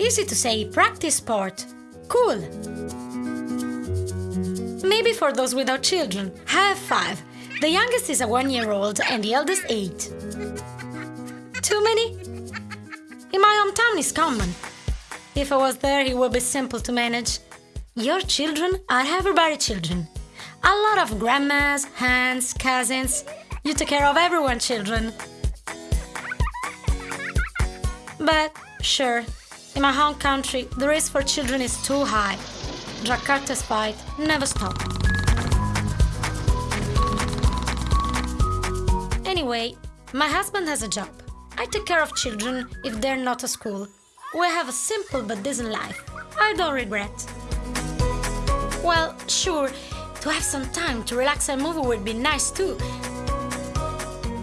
Easy to say practice sport. Cool. Maybe for those without children. Have five. The youngest is a one year old and the eldest eight. Too many? In my hometown is common. If I was there, it would be simple to manage. Your children are everybody children. A lot of grandmas, aunts, cousins. You take care of everyone, children. But, sure, in my home country, the risk for children is too high. Jakarta's fight never stopped. Anyway, my husband has a job. I take care of children if they're not at school. We have a simple but decent life. I don't regret. Well, sure, to have some time to relax and move would be nice too.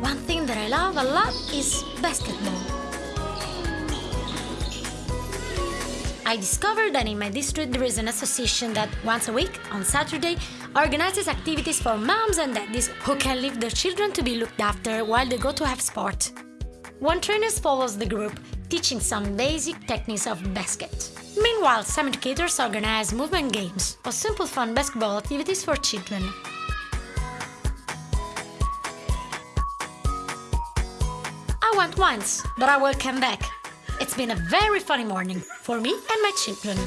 One thing that I love a lot is basketball. I discovered that in my district there is an association that once a week, on Saturday, organizes activities for moms and daddies who can leave their children to be looked after while they go to have sport. One trainer follows the group, teaching some basic techniques of basket. Meanwhile, some educators organize movement games or simple fun basketball activities for children. I went once, but I will come back. It's been a very funny morning for me and my children.